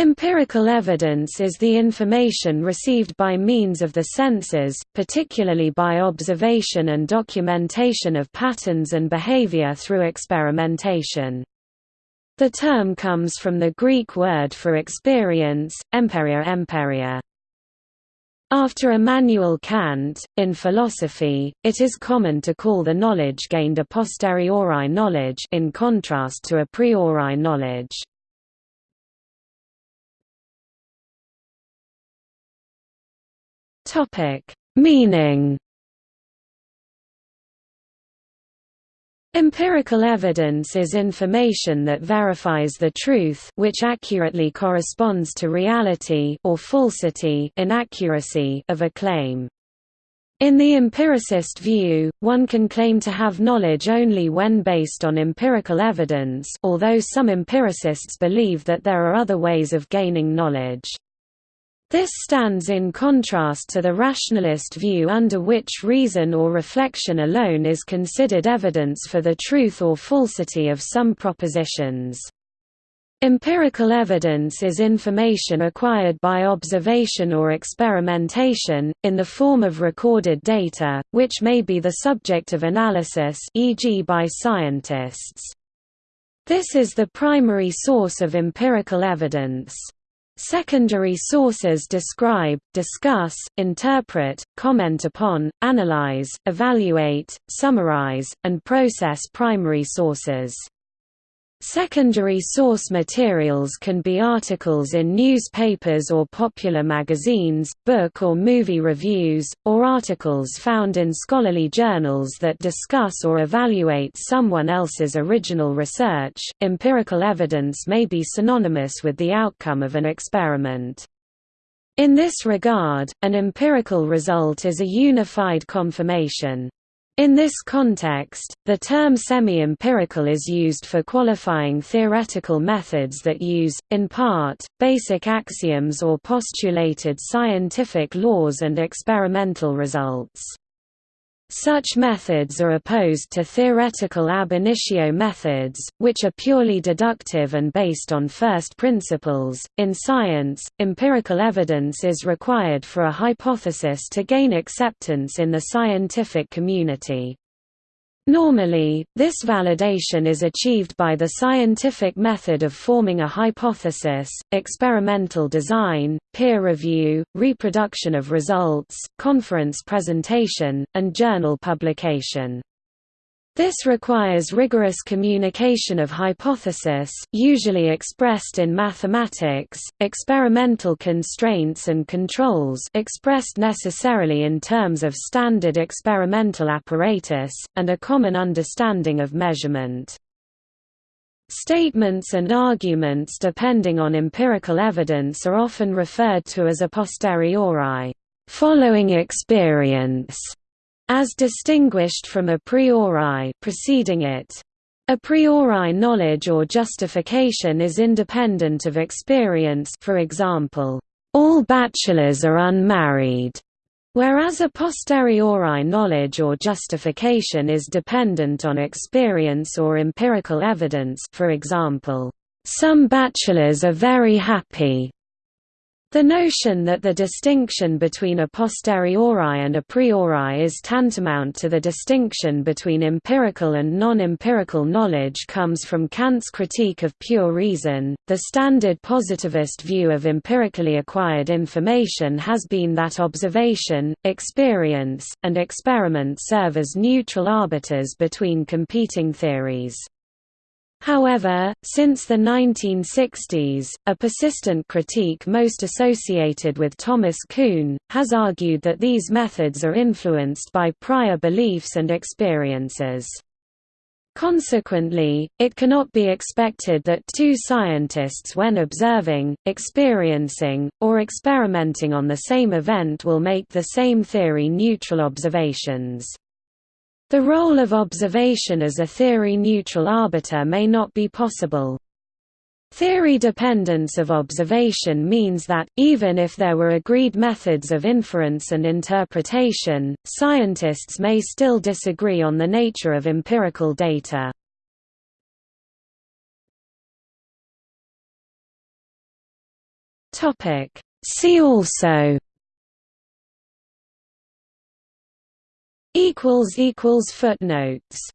Empirical evidence is the information received by means of the senses, particularly by observation and documentation of patterns and behavior through experimentation. The term comes from the Greek word for experience, empeiria empeiria. After Immanuel Kant, in philosophy, it is common to call the knowledge gained a posteriori knowledge in contrast to a priori knowledge. Topic: Meaning. Empirical evidence is information that verifies the truth which accurately corresponds to reality or falsity inaccuracy of a claim. In the empiricist view, one can claim to have knowledge only when based on empirical evidence although some empiricists believe that there are other ways of gaining knowledge. This stands in contrast to the rationalist view under which reason or reflection alone is considered evidence for the truth or falsity of some propositions. Empirical evidence is information acquired by observation or experimentation, in the form of recorded data, which may be the subject of analysis e.g. by scientists. This is the primary source of empirical evidence. Secondary sources describe, discuss, interpret, comment upon, analyze, evaluate, summarize, and process primary sources. Secondary source materials can be articles in newspapers or popular magazines, book or movie reviews, or articles found in scholarly journals that discuss or evaluate someone else's original research. Empirical evidence may be synonymous with the outcome of an experiment. In this regard, an empirical result is a unified confirmation. In this context, the term semi-empirical is used for qualifying theoretical methods that use, in part, basic axioms or postulated scientific laws and experimental results. Such methods are opposed to theoretical ab initio methods, which are purely deductive and based on first principles. In science, empirical evidence is required for a hypothesis to gain acceptance in the scientific community. Normally, this validation is achieved by the scientific method of forming a hypothesis, experimental design, peer review, reproduction of results, conference presentation, and journal publication. This requires rigorous communication of hypothesis usually expressed in mathematics, experimental constraints and controls expressed necessarily in terms of standard experimental apparatus, and a common understanding of measurement. Statements and arguments depending on empirical evidence are often referred to as a posteriori following experience as distinguished from a priori preceding it. A priori knowledge or justification is independent of experience for example, all bachelors are unmarried, whereas a posteriori knowledge or justification is dependent on experience or empirical evidence for example, some bachelors are very happy, the notion that the distinction between a posteriori and a priori is tantamount to the distinction between empirical and non-empirical knowledge comes from Kant's critique of pure reason. The standard positivist view of empirically acquired information has been that observation, experience, and experiment serve as neutral arbiters between competing theories. However, since the 1960s, a persistent critique most associated with Thomas Kuhn, has argued that these methods are influenced by prior beliefs and experiences. Consequently, it cannot be expected that two scientists when observing, experiencing, or experimenting on the same event will make the same theory-neutral observations. The role of observation as a theory-neutral arbiter may not be possible. Theory dependence of observation means that, even if there were agreed methods of inference and interpretation, scientists may still disagree on the nature of empirical data. See also Footnotes